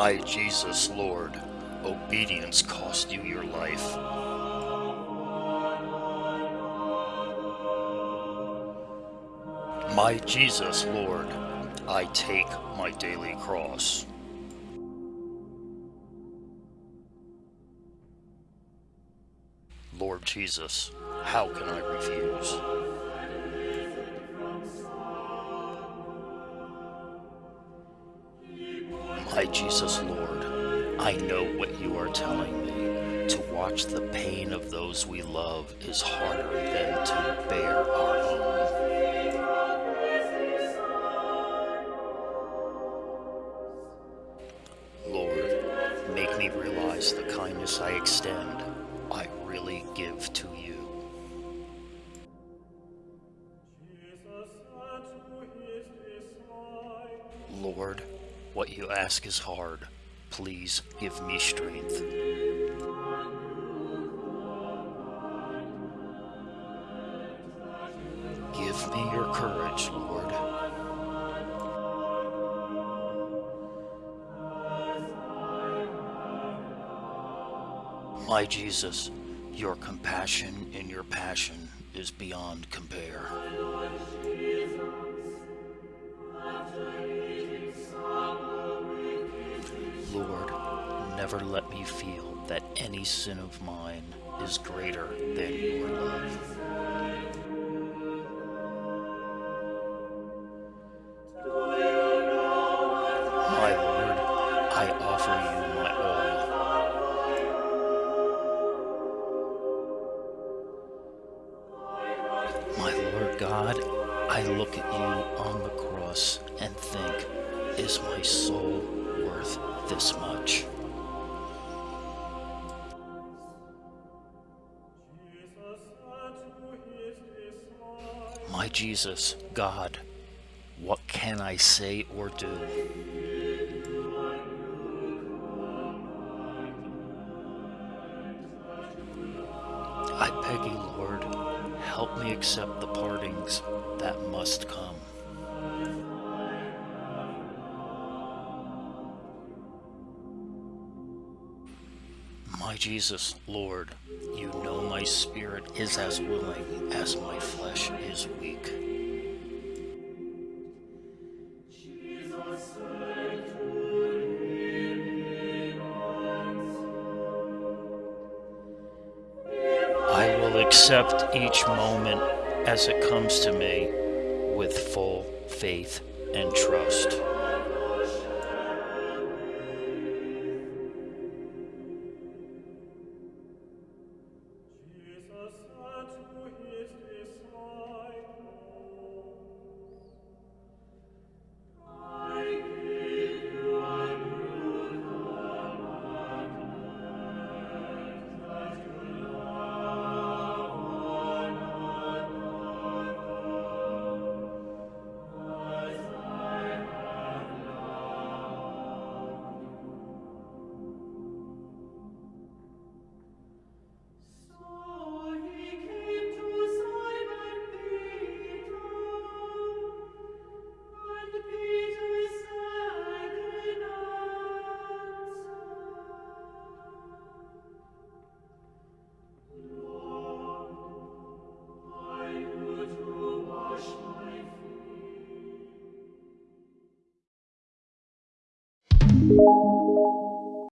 My Jesus, Lord, obedience cost you your life. My Jesus, Lord, I take my daily cross. Lord Jesus, how can I refuse? Jesus, Lord, I know what you are telling me. To watch the pain of those we love is harder than to bear our own. Lord, make me realize the kindness I extend, I really give to you ask is hard. Please give me strength. Give me your courage, Lord. My Jesus, your compassion and your passion is beyond compare. Never let me feel that any sin of mine is greater than your love. My Lord, I offer you my all. My Lord God, I look at you on the cross and think, is my soul worth this much? My Jesus, God, what can I say or do? I beg you, Lord, help me accept the partings that must come. My Jesus, Lord, you know my spirit is as willing as my flesh is weak. I will accept each moment as it comes to me with full faith and trust.